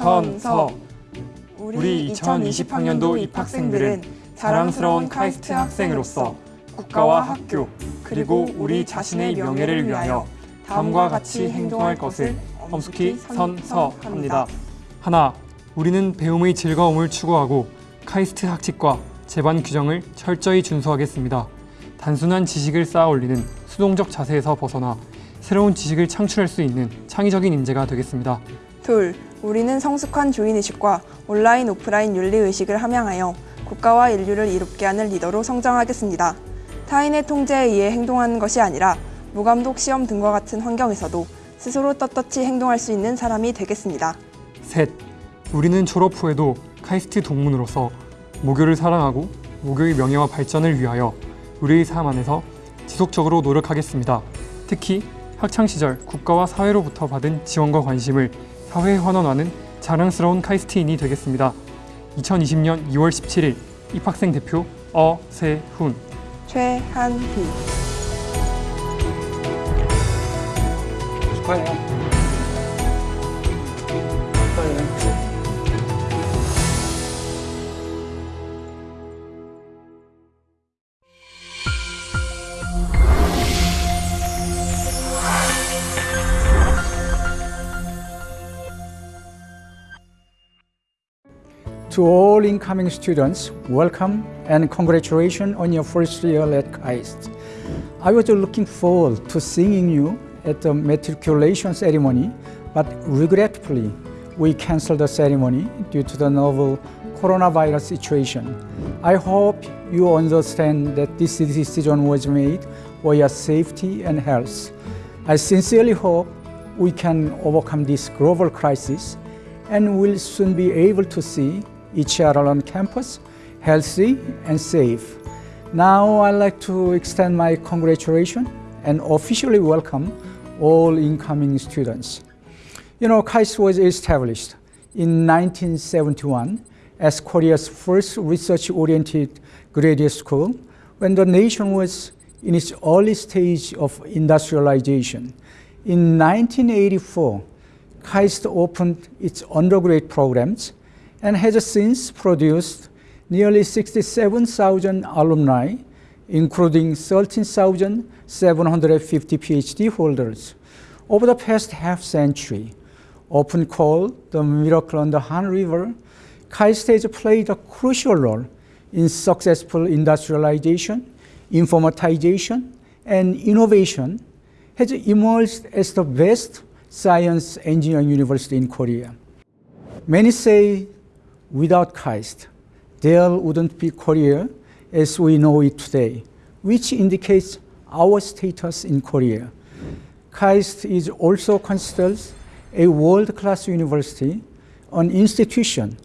선, 서. 우리 2020학년도 입학생들은 자랑스러운 카이스트 학생으로서 국가와 학교 그리고 우리 자신의 명예를 위하여 다음과 같이 행동할 것을 엄숙히 선서합니다. 하나, 우리는 배움의 즐거움을 추구하고 카이스트 학칙과 제반 규정을 철저히 준수하겠습니다. 단순한 지식을 쌓아 올리는 수동적 자세에서 벗어나 새로운 지식을 창출할 수 있는 창의적인 인재가 되겠습니다. 둘, 우리는 성숙한 주인의식과 온라인 오프라인 윤리의식을 함양하여 국가와 인류를 이롭게 하는 리더로 성장하겠습니다. 타인의 통제에 의해 행동하는 것이 아니라 무감독 시험 등과 같은 환경에서도 스스로 떳떳이 행동할 수 있는 사람이 되겠습니다. 셋, 우리는 졸업 후에도 카이스트 동문으로서 모교를 사랑하고 모교의 명예와 발전을 위하여 우리의 삶 안에서 지속적으로 노력하겠습니다. 특히 학창시절 국가와 사회로부터 받은 지원과 관심을 사회에 환원하는 자랑스러운 카이스트인이 되겠습니다. 2020년 2월 17일 입학생 대표 어세훈 축하해요. 축하해요. To all incoming students, welcome and congratulations on your first year at KAIST. I was looking forward to seeing you at the matriculation ceremony, but regretfully, we canceled the ceremony due to the novel coronavirus situation. I hope you understand that this decision was made for your safety and health. I sincerely hope we can overcome this global crisis and will soon be able to see each other on campus, healthy and safe. Now I'd like to extend my congratulations and officially welcome all incoming students. You know, KAIST was established in 1971 as Korea's first research-oriented graduate school when the nation was in its early stage of industrialization. In 1984, KAIST opened its undergraduate programs and has since produced nearly 67,000 alumni, including 13,750 PhD holders. Over the past half century, often called the miracle on the Han River, KAIST has played a crucial role in successful industrialization, informatization, and innovation, has emerged as the best science engineering university in Korea. Many say without KAIST, there wouldn't be Korea as we know it today, which indicates our status in Korea. KAIST is also considered a world-class university, an institution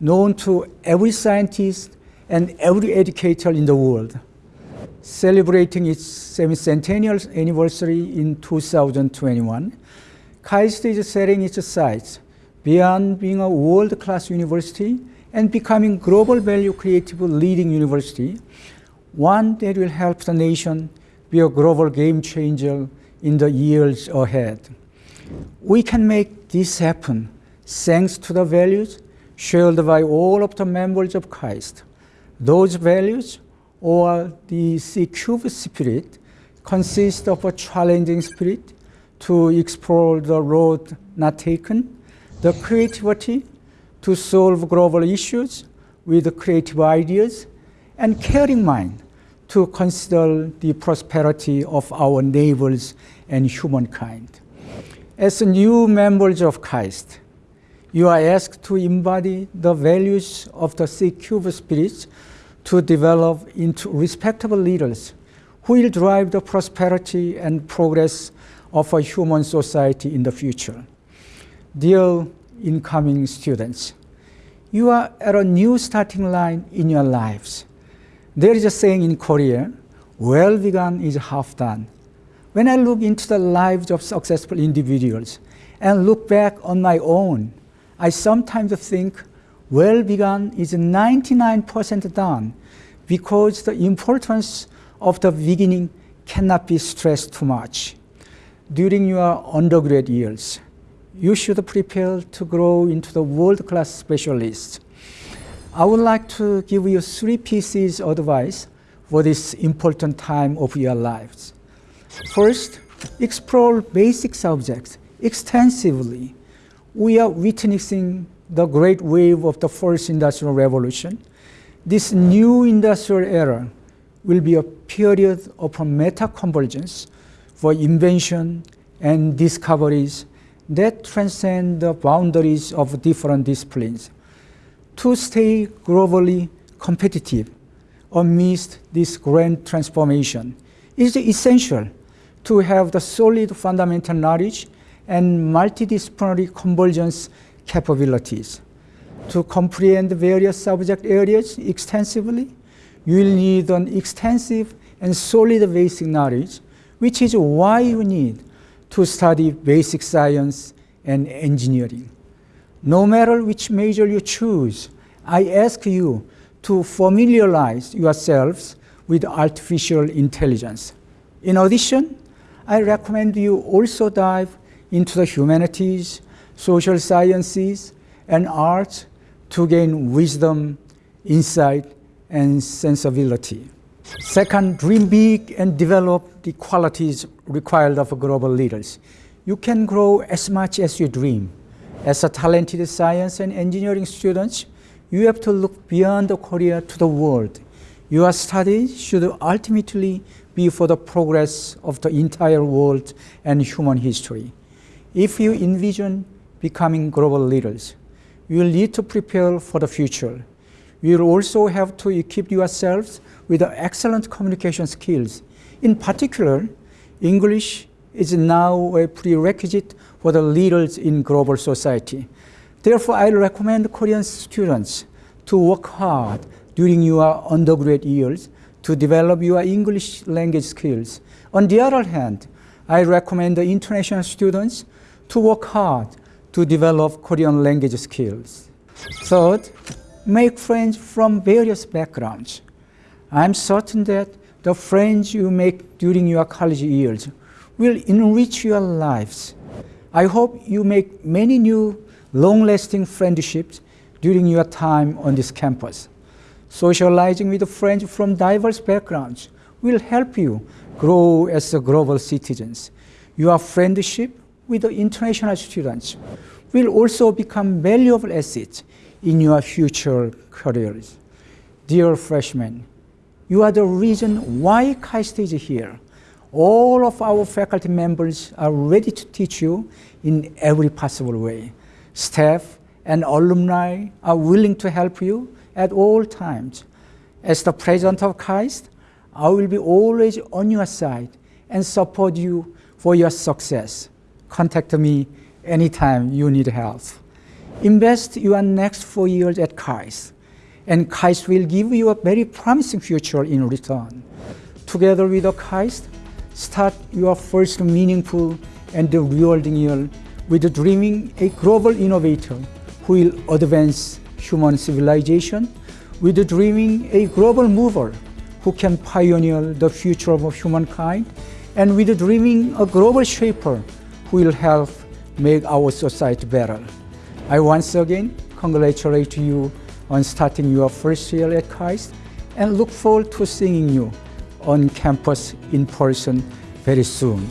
known to every scientist and every educator in the world. Celebrating its semi-centennial anniversary in 2021, KAIST is setting its sights beyond being a world-class university and becoming global value creative leading university, one that will help the nation be a global game changer in the years ahead. We can make this happen thanks to the values shared by all of the members of KAIST. Those values, or the C-Cube spirit, consist of a challenging spirit to explore the road not taken, the creativity to solve global issues with creative ideas, and caring mind to consider the prosperity of our neighbors and humankind. As new members of KAIST, you are asked to embody the values of the C-Cube spirit to develop into respectable leaders who will drive the prosperity and progress of a human society in the future. Dear incoming students, you are at a new starting line in your lives. There is a saying in Korea, well begun is half done. When I look into the lives of successful individuals and look back on my own, I sometimes think well begun is 99% done because the importance of the beginning cannot be stressed too much. During your undergrad years, you should prepare to grow into the world-class specialist. I would like to give you three pieces of advice for this important time of your lives. First, explore basic subjects extensively. We are witnessing the great wave of the first industrial revolution. This new industrial era will be a period of meta convergence for invention and discoveries that transcend the boundaries of different disciplines. To stay globally competitive amidst this grand transformation is essential to have the solid fundamental knowledge and multidisciplinary convergence capabilities. To comprehend various subject areas extensively, you will need an extensive and solid basic knowledge, which is why you need to study basic science and engineering. No matter which major you choose, I ask you to familiarize yourselves with artificial intelligence. In addition, I recommend you also dive into the humanities, social sciences, and arts to gain wisdom, insight, and sensibility. Second, dream big and develop the qualities required of global leaders. You can grow as much as you dream. As a talented science and engineering students, you have to look beyond Korea to the world. Your studies should ultimately be for the progress of the entire world and human history. If you envision becoming global leaders, you will need to prepare for the future. You will also have to equip yourselves with excellent communication skills. In particular, English is now a prerequisite for the leaders in global society. Therefore, I recommend Korean students to work hard during your undergraduate years to develop your English language skills. On the other hand, I recommend the international students to work hard to develop Korean language skills. Third, make friends from various backgrounds. I'm certain that the friends you make during your college years will enrich your lives. I hope you make many new long-lasting friendships during your time on this campus. Socializing with friends from diverse backgrounds will help you grow as a global citizens. Your friendship with the international students will also become valuable assets in your future careers. Dear freshmen, you are the reason why KAIST is here. All of our faculty members are ready to teach you in every possible way. Staff and alumni are willing to help you at all times. As the president of KAIST, I will be always on your side and support you for your success. Contact me anytime you need help. Invest your next four years at KAIS, and KAIS will give you a very promising future in return. Together with the KAIST, start your first meaningful and rewarding year with dreaming a global innovator who will advance human civilization, with dreaming a global mover who can pioneer the future of humankind, and with dreaming a global shaper who will help make our society better. I once again congratulate you on starting your first year at KAIST and look forward to seeing you on campus in person very soon.